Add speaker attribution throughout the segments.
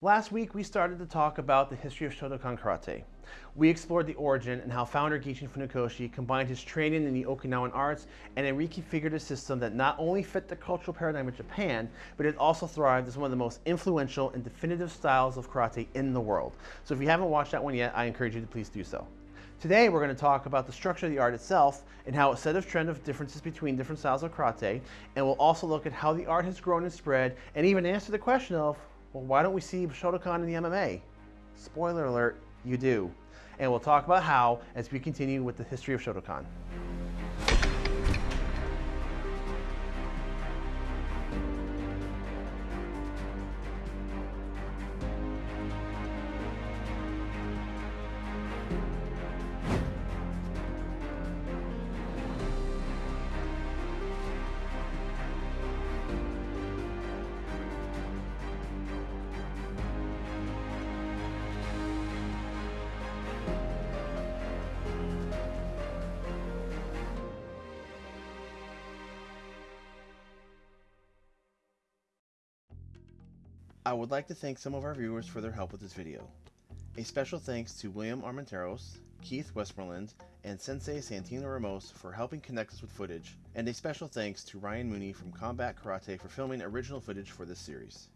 Speaker 1: Last week, we started to talk about the history of Shotokan Karate. We explored the origin and how founder Gichin Funakoshi combined his training in the Okinawan arts and then reconfigured a system that not only fit the cultural paradigm of Japan, but it also thrived as one of the most influential and definitive styles of karate in the world. So if you haven't watched that one yet, I encourage you to please do so. Today, we're going to talk about the structure of the art itself and how it set a trend of differences between different styles of karate, and we'll also look at how the art has grown and spread, and even answer the question of well, why don't we see Shotokan in the MMA? Spoiler alert, you do. And we'll talk about how as we continue with the history of Shotokan. I would like to thank some of our viewers for their help with this video. A special thanks to William Armenteros, Keith Westmoreland, and Sensei Santino Ramos for helping connect us with footage, and a special thanks to Ryan Mooney from Combat Karate for filming original footage for this series.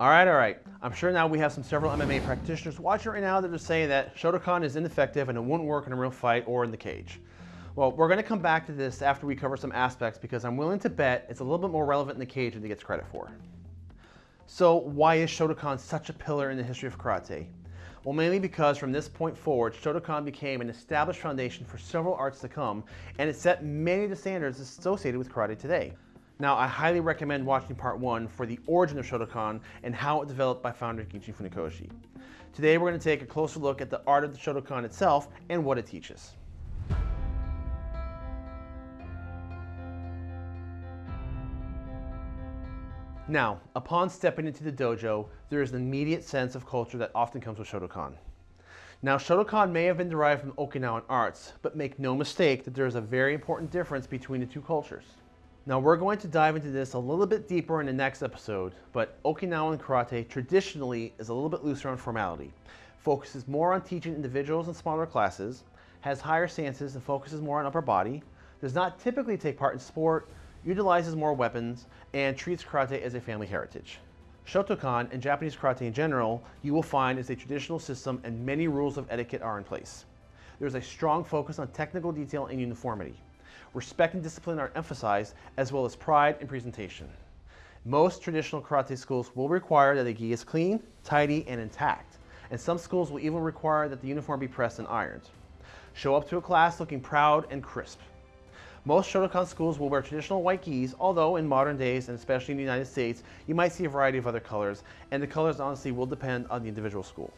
Speaker 1: Alright, alright. I'm sure now we have some several MMA practitioners watching right now that are saying that Shotokan is ineffective and it wouldn't work in a real fight or in the cage. Well, we're going to come back to this after we cover some aspects because I'm willing to bet it's a little bit more relevant in the cage than it gets credit for. So why is Shotokan such a pillar in the history of karate? Well, mainly because from this point forward, Shotokan became an established foundation for several arts to come, and it set many of the standards associated with karate today. Now, I highly recommend watching part one for the origin of Shotokan and how it developed by founder Gichin Funakoshi. Today, we're going to take a closer look at the art of the Shotokan itself and what it teaches. Now, upon stepping into the dojo, there is an immediate sense of culture that often comes with Shotokan. Now, Shotokan may have been derived from Okinawan arts, but make no mistake that there is a very important difference between the two cultures. Now, we're going to dive into this a little bit deeper in the next episode, but Okinawan karate traditionally is a little bit looser on formality, focuses more on teaching individuals in smaller classes, has higher stances and focuses more on upper body, does not typically take part in sport, utilizes more weapons, and treats karate as a family heritage. Shotokan and Japanese karate in general, you will find is a traditional system and many rules of etiquette are in place. There's a strong focus on technical detail and uniformity. Respect and discipline are emphasized, as well as pride and presentation. Most traditional karate schools will require that the gi is clean, tidy, and intact, and some schools will even require that the uniform be pressed and ironed. Show up to a class looking proud and crisp. Most Shotokan schools will wear traditional white gis, although in modern days, and especially in the United States, you might see a variety of other colors, and the colors honestly will depend on the individual school.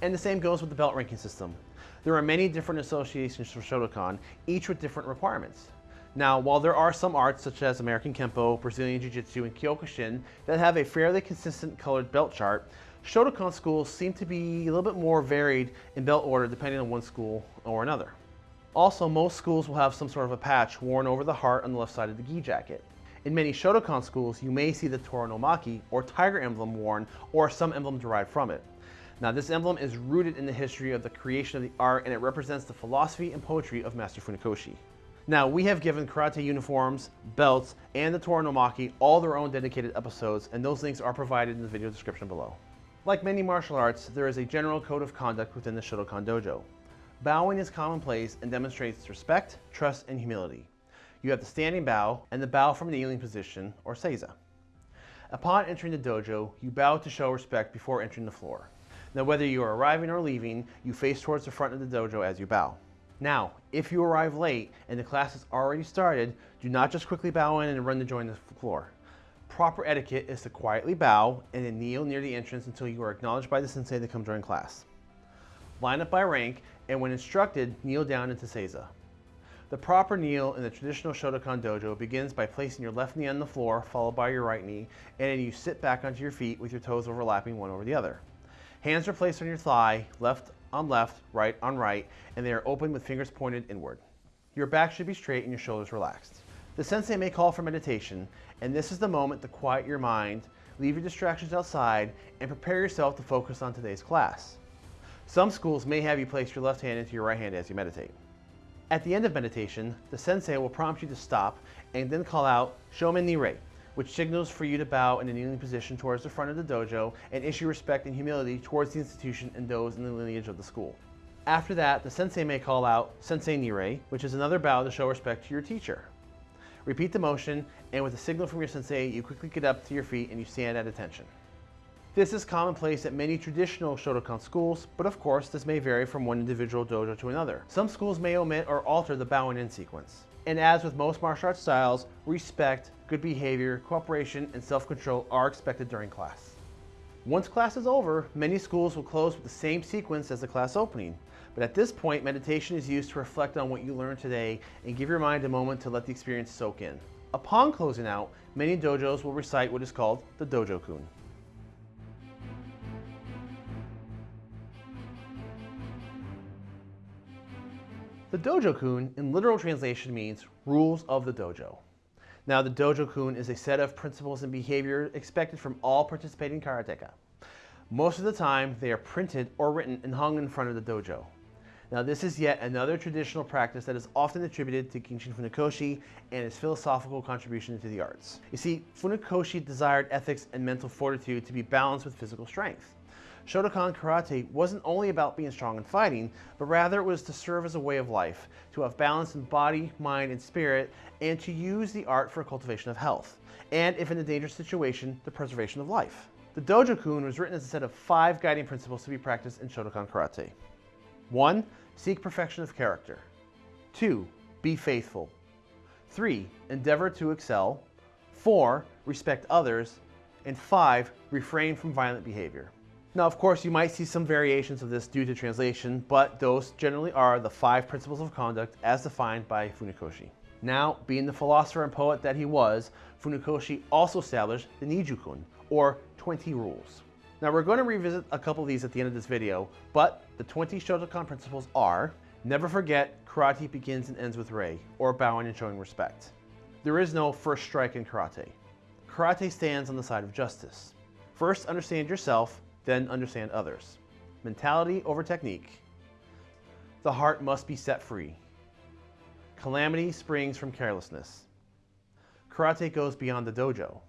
Speaker 1: And the same goes with the belt ranking system. There are many different associations for Shotokan, each with different requirements. Now, while there are some arts such as American Kempo, Brazilian Jiu-Jitsu, and Kyokushin that have a fairly consistent colored belt chart, Shotokan schools seem to be a little bit more varied in belt order depending on one school or another. Also, most schools will have some sort of a patch worn over the heart on the left side of the gi jacket. In many Shotokan schools, you may see the Tora no Maki, or tiger emblem worn, or some emblem derived from it. Now this emblem is rooted in the history of the creation of the art and it represents the philosophy and poetry of Master Funakoshi. Now we have given karate uniforms, belts, and the Tora no Maki all their own dedicated episodes and those links are provided in the video description below. Like many martial arts, there is a general code of conduct within the Shotokan Dojo. Bowing is commonplace and demonstrates respect, trust, and humility. You have the standing bow and the bow from the kneeling position, or seiza. Upon entering the dojo, you bow to show respect before entering the floor. Now whether you are arriving or leaving, you face towards the front of the dojo as you bow. Now, if you arrive late and the class has already started, do not just quickly bow in and run to join the floor. Proper etiquette is to quietly bow and then kneel near the entrance until you are acknowledged by the sensei to come join class. Line up by rank and when instructed, kneel down into Seiza. The proper kneel in the traditional Shotokan dojo begins by placing your left knee on the floor, followed by your right knee, and then you sit back onto your feet with your toes overlapping one over the other. Hands are placed on your thigh, left on left, right on right, and they are open with fingers pointed inward. Your back should be straight and your shoulders relaxed. The sensei may call for meditation, and this is the moment to quiet your mind, leave your distractions outside, and prepare yourself to focus on today's class. Some schools may have you place your left hand into your right hand as you meditate. At the end of meditation, the sensei will prompt you to stop and then call out Shomen Nirei, which signals for you to bow in a kneeling position towards the front of the dojo and issue respect and humility towards the institution and those in the lineage of the school. After that, the sensei may call out Sensei Nirei, which is another bow to show respect to your teacher. Repeat the motion, and with a signal from your sensei, you quickly get up to your feet and you stand at attention. This is commonplace at many traditional Shotokan schools, but of course this may vary from one individual dojo to another. Some schools may omit or alter the bowing in sequence. And as with most martial arts styles, respect, good behavior, cooperation, and self-control are expected during class. Once class is over, many schools will close with the same sequence as the class opening. But at this point, meditation is used to reflect on what you learned today and give your mind a moment to let the experience soak in. Upon closing out, many dojos will recite what is called the Dojo-kun. The Dojo-kun in literal translation means rules of the dojo. Now the Dojo-kun is a set of principles and behavior expected from all participating karateka. Most of the time, they are printed or written and hung in front of the dojo. Now this is yet another traditional practice that is often attributed to Gichin Funakoshi and his philosophical contribution to the arts. You see, Funakoshi desired ethics and mental fortitude to be balanced with physical strength. Shotokan Karate wasn't only about being strong and fighting, but rather it was to serve as a way of life, to have balance in body, mind, and spirit, and to use the art for cultivation of health, and if in a dangerous situation, the preservation of life. The Dojo-kun was written as a set of five guiding principles to be practiced in Shotokan Karate. 1. Seek perfection of character. 2. Be faithful. 3. Endeavor to excel. 4. Respect others. And 5. Refrain from violent behavior. Now, of course, you might see some variations of this due to translation, but those generally are the five principles of conduct as defined by Funakoshi. Now, being the philosopher and poet that he was, Funakoshi also established the Nijukun, or 20 rules. Now, we're going to revisit a couple of these at the end of this video, but the 20 Shotokan principles are, never forget karate begins and ends with rei, or bowing and showing respect. There is no first strike in karate. Karate stands on the side of justice. First, understand yourself, then understand others. Mentality over technique. The heart must be set free. Calamity springs from carelessness. Karate goes beyond the dojo.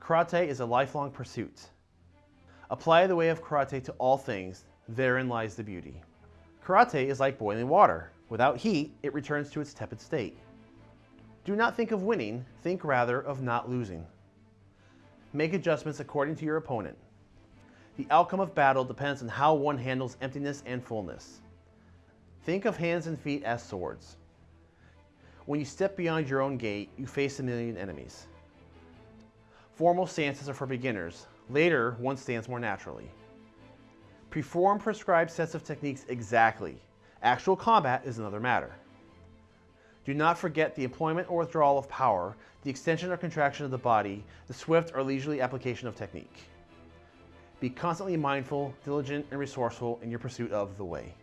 Speaker 1: Karate is a lifelong pursuit. Apply the way of karate to all things, therein lies the beauty. Karate is like boiling water. Without heat, it returns to its tepid state. Do not think of winning, think rather of not losing. Make adjustments according to your opponent. The outcome of battle depends on how one handles emptiness and fullness. Think of hands and feet as swords. When you step beyond your own gate, you face a million enemies. Formal stances are for beginners. Later, one stands more naturally. Perform prescribed sets of techniques exactly. Actual combat is another matter. Do not forget the employment or withdrawal of power, the extension or contraction of the body, the swift or leisurely application of technique. Be constantly mindful, diligent, and resourceful in your pursuit of the way.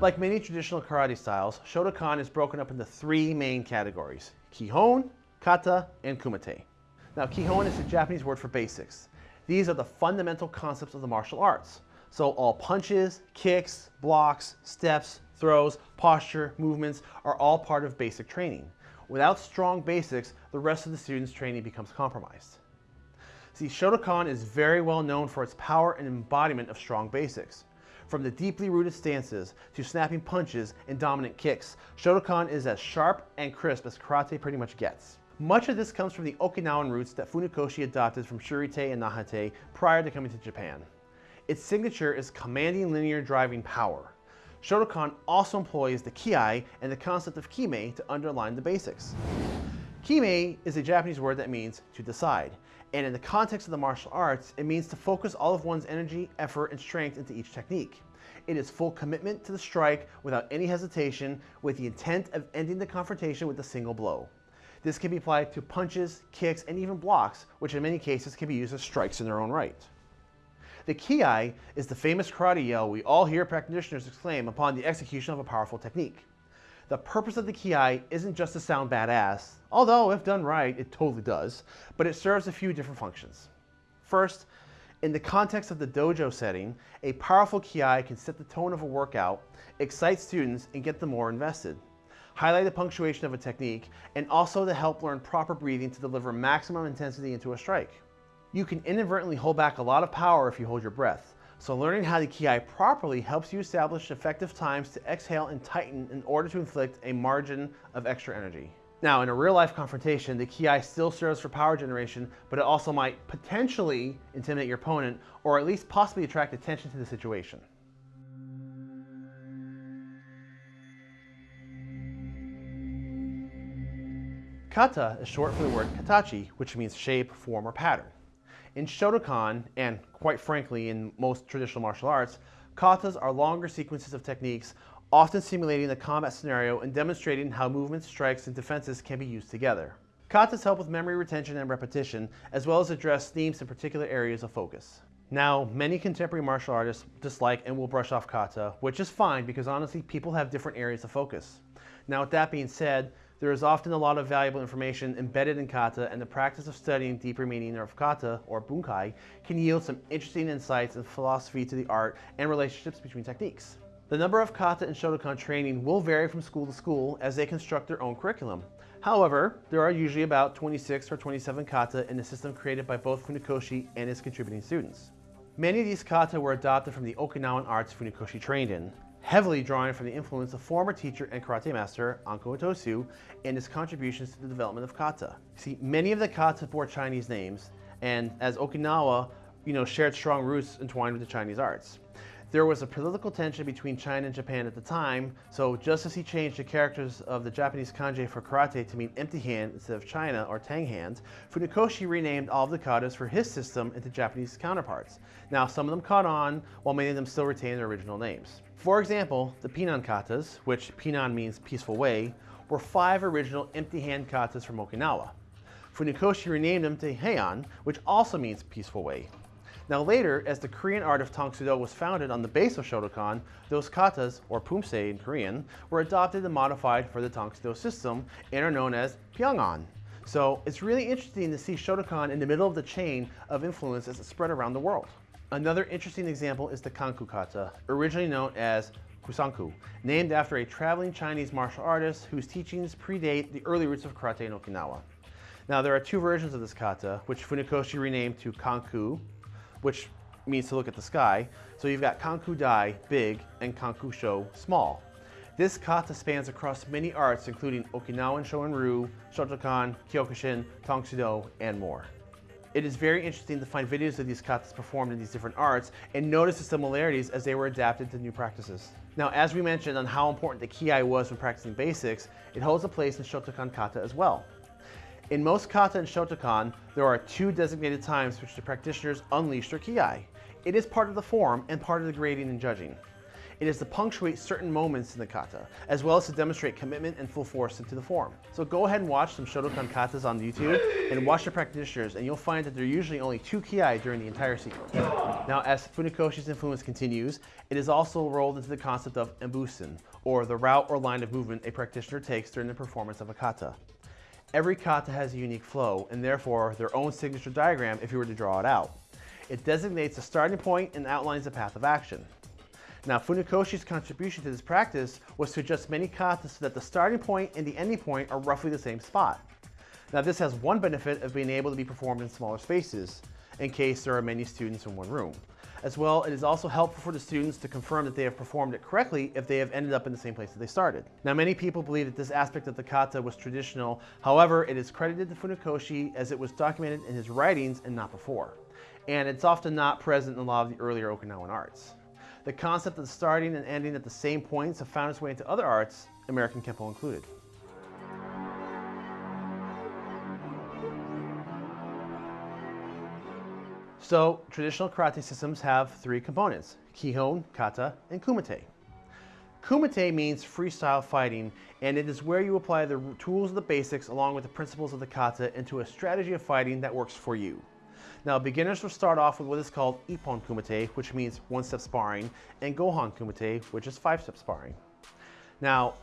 Speaker 1: Like many traditional karate styles, Shotokan is broken up into three main categories, Kihon, Kata, and Kumite. Now Kihon is the Japanese word for basics. These are the fundamental concepts of the martial arts. So all punches, kicks, blocks, steps, throws, posture, movements are all part of basic training. Without strong basics, the rest of the student's training becomes compromised. See, Shotokan is very well known for its power and embodiment of strong basics. From the deeply rooted stances to snapping punches and dominant kicks, Shotokan is as sharp and crisp as karate pretty much gets. Much of this comes from the Okinawan roots that Funakoshi adopted from Shurite and Nahate prior to coming to Japan. Its signature is commanding linear driving power. Shotokan also employs the kiai and the concept of kime to underline the basics. Kime is a Japanese word that means to decide, and in the context of the martial arts, it means to focus all of one's energy, effort, and strength into each technique. It is full commitment to the strike without any hesitation with the intent of ending the confrontation with a single blow. This can be applied to punches, kicks, and even blocks, which in many cases can be used as strikes in their own right. The kiai is the famous karate yell we all hear practitioners exclaim upon the execution of a powerful technique. The purpose of the kiai isn't just to sound badass, although if done right, it totally does, but it serves a few different functions. First, in the context of the dojo setting, a powerful kiai can set the tone of a workout, excite students, and get them more invested. Highlight the punctuation of a technique, and also to help learn proper breathing to deliver maximum intensity into a strike. You can inadvertently hold back a lot of power if you hold your breath, so learning how to kiai properly helps you establish effective times to exhale and tighten in order to inflict a margin of extra energy. Now, in a real life confrontation, the kiai still serves for power generation, but it also might potentially intimidate your opponent or at least possibly attract attention to the situation. Kata is short for the word katachi, which means shape, form, or pattern. In Shotokan, and quite frankly in most traditional martial arts, katas are longer sequences of techniques often simulating the combat scenario and demonstrating how movements, strikes, and defenses can be used together. Katas help with memory retention and repetition, as well as address themes in particular areas of focus. Now, many contemporary martial artists dislike and will brush off kata, which is fine because honestly, people have different areas of focus. Now, with that being said, there is often a lot of valuable information embedded in kata, and the practice of studying deeper meaning of kata, or bunkai, can yield some interesting insights and philosophy to the art and relationships between techniques. The number of kata and Shotokan training will vary from school to school as they construct their own curriculum. However, there are usually about 26 or 27 kata in the system created by both Funakoshi and its contributing students. Many of these kata were adopted from the Okinawan arts Funakoshi trained in, heavily drawing from the influence of former teacher and karate master Anko Itosu and his contributions to the development of kata. See, many of the kata bore Chinese names, and as Okinawa, you know, shared strong roots entwined with the Chinese arts. There was a political tension between China and Japan at the time, so just as he changed the characters of the Japanese kanji for karate to mean empty hand instead of China or Tang hand, Funakoshi renamed all of the katas for his system into Japanese counterparts. Now, some of them caught on, while many of them still retain their original names. For example, the Pinan katas, which Pinan means peaceful way, were five original empty hand katas from Okinawa. Funakoshi renamed them to Heian, which also means peaceful way. Now later, as the Korean art of Tang Soo Do was founded on the base of Shotokan, those katas, or pumse in Korean, were adopted and modified for the Tang Soo Do system and are known as Pyongan. So it's really interesting to see Shotokan in the middle of the chain of influence as it spread around the world. Another interesting example is the Kanku kata, originally known as Kusanku, named after a traveling Chinese martial artist whose teachings predate the early roots of karate in Okinawa. Now there are two versions of this kata, which Funakoshi renamed to Kanku, which means to look at the sky. So you've got Kanku Dai, big, and Kanku Sho, small. This kata spans across many arts, including Okinawan Shorin-ryu, Shotokan, Kyokushin, Tang Soo Do, and more. It is very interesting to find videos of these katas performed in these different arts and notice the similarities as they were adapted to new practices. Now, as we mentioned on how important the kiai was when practicing basics, it holds a place in Shotokan kata as well. In most kata and shotokan, there are two designated times which the practitioners unleash their kiai. It is part of the form and part of the grading and judging. It is to punctuate certain moments in the kata, as well as to demonstrate commitment and full force into the form. So go ahead and watch some Shotokan katas on YouTube and watch the practitioners and you'll find that there are usually only two kiai during the entire sequence. Now as Funakoshi's influence continues, it is also rolled into the concept of embusen, or the route or line of movement a practitioner takes during the performance of a kata. Every kata has a unique flow and therefore their own signature diagram if you were to draw it out. It designates a starting point and outlines a path of action. Now Funakoshi's contribution to this practice was to adjust many katas so that the starting point and the ending point are roughly the same spot. Now this has one benefit of being able to be performed in smaller spaces, in case there are many students in one room. As well, it is also helpful for the students to confirm that they have performed it correctly if they have ended up in the same place that they started. Now, many people believe that this aspect of the kata was traditional. However, it is credited to Funakoshi as it was documented in his writings and not before. And it's often not present in a lot of the earlier Okinawan arts. The concept of starting and ending at the same points have found its way into other arts, American Kempo included. So traditional karate systems have three components, Kihon, Kata, and Kumite. Kumite means freestyle fighting, and it is where you apply the tools of the basics along with the principles of the kata into a strategy of fighting that works for you. Now, beginners will start off with what is called Ippon Kumite, which means one-step sparring, and Gohon Kumite, which is five-step sparring. Now,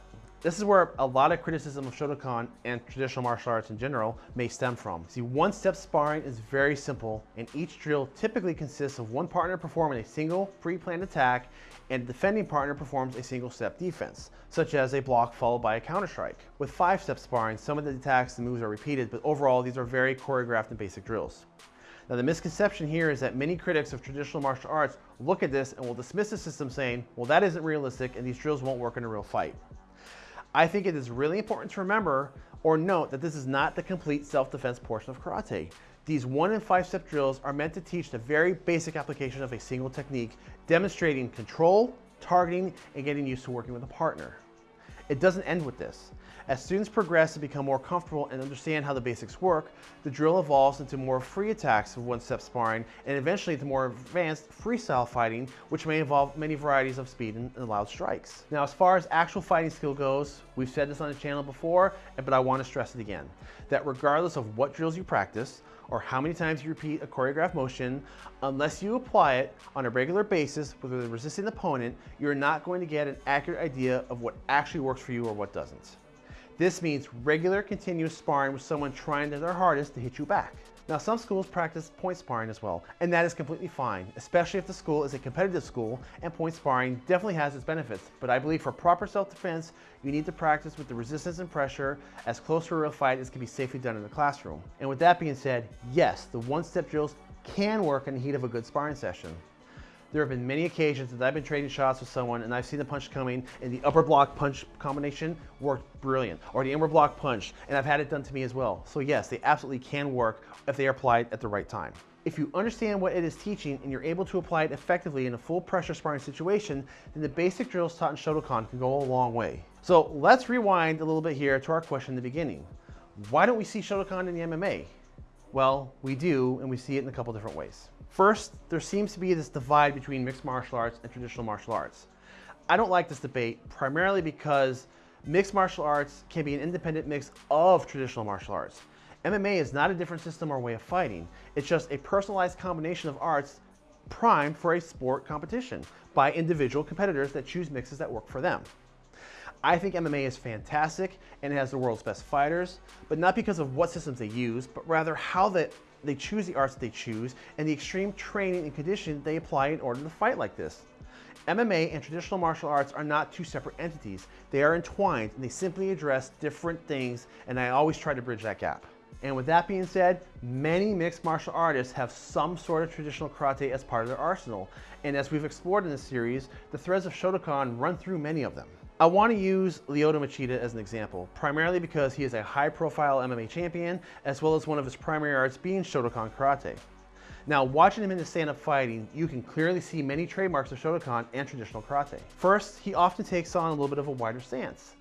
Speaker 1: this is where a lot of criticism of Shotokan and traditional martial arts in general may stem from. See, one-step sparring is very simple, and each drill typically consists of one partner performing a single pre-planned attack, and the defending partner performs a single-step defense, such as a block followed by a counter-strike. With five-step sparring, some of the attacks and moves are repeated, but overall, these are very choreographed and basic drills. Now the misconception here is that many critics of traditional martial arts look at this and will dismiss the system saying, well that isn't realistic and these drills won't work in a real fight. I think it is really important to remember or note that this is not the complete self-defense portion of karate. These one and five step drills are meant to teach the very basic application of a single technique, demonstrating control, targeting, and getting used to working with a partner. It doesn't end with this. As students progress and become more comfortable and understand how the basics work, the drill evolves into more free attacks of one-step sparring and eventually into more advanced freestyle fighting, which may involve many varieties of speed and, and loud strikes. Now, as far as actual fighting skill goes, we've said this on the channel before, but I want to stress it again, that regardless of what drills you practice, or how many times you repeat a choreographed motion, unless you apply it on a regular basis with a resisting opponent, you're not going to get an accurate idea of what actually works for you or what doesn't. This means regular continuous sparring with someone trying their hardest to hit you back. Now some schools practice point sparring as well, and that is completely fine, especially if the school is a competitive school and point sparring definitely has its benefits. But I believe for proper self-defense, you need to practice with the resistance and pressure as close to a real fight as can be safely done in the classroom. And with that being said, yes, the one-step drills can work in the heat of a good sparring session. There have been many occasions that I've been trading shots with someone and I've seen the punch coming and the upper block punch combination worked brilliant, or the inward block punch, and I've had it done to me as well. So yes, they absolutely can work if they are applied at the right time. If you understand what it is teaching and you're able to apply it effectively in a full pressure sparring situation, then the basic drills taught in Shotokan can go a long way. So let's rewind a little bit here to our question in the beginning. Why don't we see Shotokan in the MMA? Well, we do, and we see it in a couple different ways. First, there seems to be this divide between mixed martial arts and traditional martial arts. I don't like this debate primarily because mixed martial arts can be an independent mix of traditional martial arts. MMA is not a different system or way of fighting. It's just a personalized combination of arts primed for a sport competition by individual competitors that choose mixes that work for them. I think MMA is fantastic and it has the world's best fighters, but not because of what systems they use, but rather how they, they choose the arts they choose and the extreme training and conditioning they apply in order to fight like this. MMA and traditional martial arts are not two separate entities. They are entwined and they simply address different things and I always try to bridge that gap. And with that being said, many mixed martial artists have some sort of traditional karate as part of their arsenal. And as we've explored in this series, the threads of Shotokan run through many of them. I want to use Lyoto Machida as an example, primarily because he is a high-profile MMA champion, as well as one of his primary arts being Shotokan Karate. Now, watching him in the stand-up fighting, you can clearly see many trademarks of Shotokan and traditional karate. First, he often takes on a little bit of a wider stance.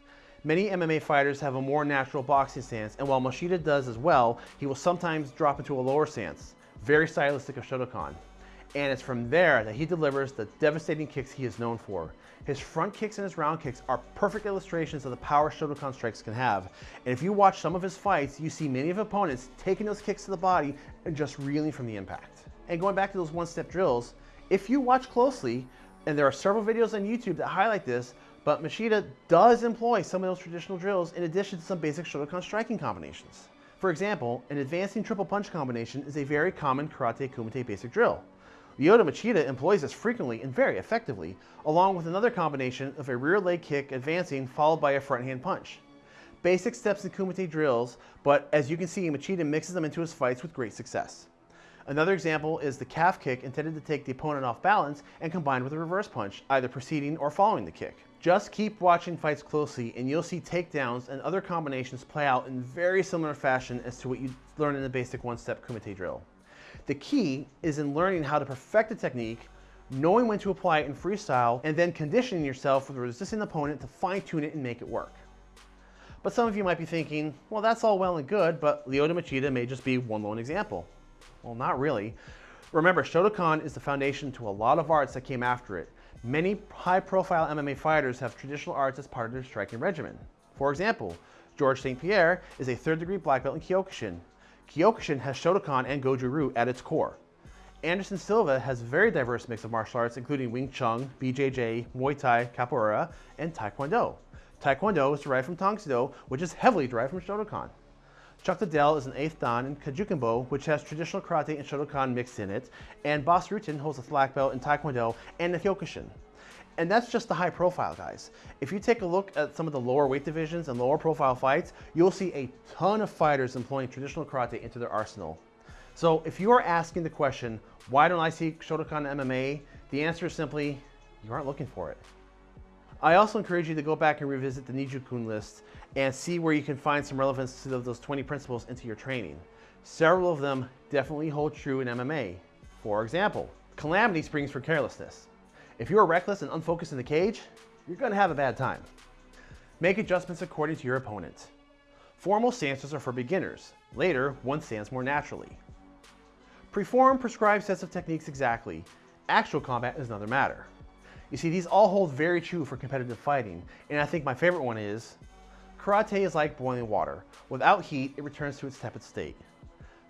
Speaker 1: Many MMA fighters have a more natural boxing stance, and while Machida does as well, he will sometimes drop into a lower stance, very stylistic of Shotokan. And it's from there that he delivers the devastating kicks he is known for. His front kicks and his round kicks are perfect illustrations of the power Shotokan strikes can have. And if you watch some of his fights, you see many of opponents taking those kicks to the body and just reeling from the impact. And going back to those one-step drills, if you watch closely, and there are several videos on YouTube that highlight this, but Machida does employ some of those traditional drills in addition to some basic Shotokan striking combinations. For example, an advancing triple punch combination is a very common Karate Kumite basic drill. Lyoto Machida employs this frequently and very effectively, along with another combination of a rear leg kick advancing followed by a front hand punch. Basic steps in Kumite drills, but as you can see, Machida mixes them into his fights with great success. Another example is the calf kick intended to take the opponent off balance and combined with a reverse punch, either preceding or following the kick. Just keep watching fights closely and you'll see takedowns and other combinations play out in very similar fashion as to what you learn in the basic one-step Kumite drill. The key is in learning how to perfect the technique, knowing when to apply it in freestyle, and then conditioning yourself with a resisting opponent to fine tune it and make it work. But some of you might be thinking, well, that's all well and good, but Lyoto Machida may just be one lone example. Well, not really. Remember, Shotokan is the foundation to a lot of arts that came after it. Many high-profile MMA fighters have traditional arts as part of their striking regimen. For example, George St. Pierre is a third-degree black belt in Kyokushin. Kyokushin has Shotokan and Goju-Ryu at its core. Anderson Silva has a very diverse mix of martial arts, including Wing Chun, BJJ, Muay Thai, Capoeira, and Taekwondo. Taekwondo is derived from Tang which is heavily derived from Shotokan. Chuck Liddell is an eighth dan in Kajukenbo, which has traditional karate and Shotokan mixed in it, and Bas Rutten holds a black belt in Taekwondo and the Kyokushin. And that's just the high profile guys. If you take a look at some of the lower weight divisions and lower profile fights, you'll see a ton of fighters employing traditional karate into their arsenal. So if you are asking the question, why don't I see Shotokan MMA? The answer is simply, you aren't looking for it. I also encourage you to go back and revisit the Nijukun list and see where you can find some relevance to those 20 principles into your training. Several of them definitely hold true in MMA. For example, calamity springs from carelessness. If you are reckless and unfocused in the cage, you're gonna have a bad time. Make adjustments according to your opponent. Formal stances are for beginners. Later, one stands more naturally. Perform prescribed sets of techniques exactly. Actual combat is another matter. You see, these all hold very true for competitive fighting, and I think my favorite one is, karate is like boiling water. Without heat, it returns to its tepid state.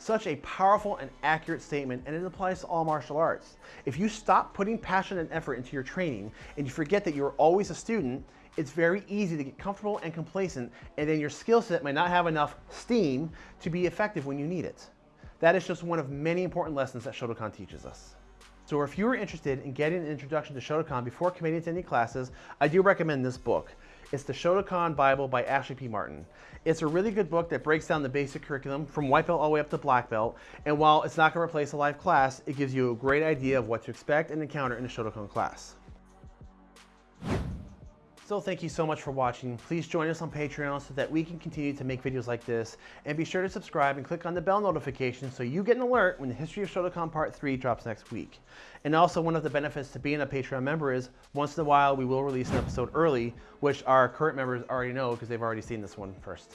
Speaker 1: Such a powerful and accurate statement, and it applies to all martial arts. If you stop putting passion and effort into your training, and you forget that you're always a student, it's very easy to get comfortable and complacent, and then your skill set might not have enough steam to be effective when you need it. That is just one of many important lessons that Shotokan teaches us. So if you are interested in getting an introduction to Shotokan before committing to any classes, I do recommend this book. It's the Shotokan Bible by Ashley P. Martin. It's a really good book that breaks down the basic curriculum from white belt all the way up to black belt. And while it's not going to replace a live class, it gives you a great idea of what to expect and encounter in a Shotokan class. So thank you so much for watching. Please join us on Patreon so that we can continue to make videos like this. And be sure to subscribe and click on the bell notification so you get an alert when the History of Shotokan Part 3 drops next week. And also one of the benefits to being a Patreon member is once in a while we will release an episode early, which our current members already know because they've already seen this one first.